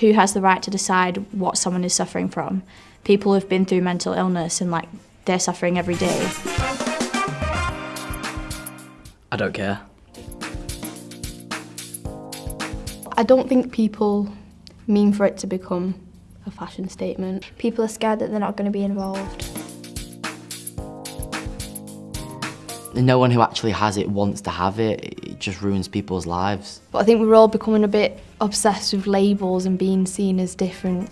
who has the right to decide what someone is suffering from? People have been through mental illness and like they're suffering every day. I don't care. I don't think people mean for it to become a fashion statement. People are scared that they're not going to be involved. No one who actually has it wants to have it. It just ruins people's lives. But I think we're all becoming a bit obsessed with labels and being seen as different.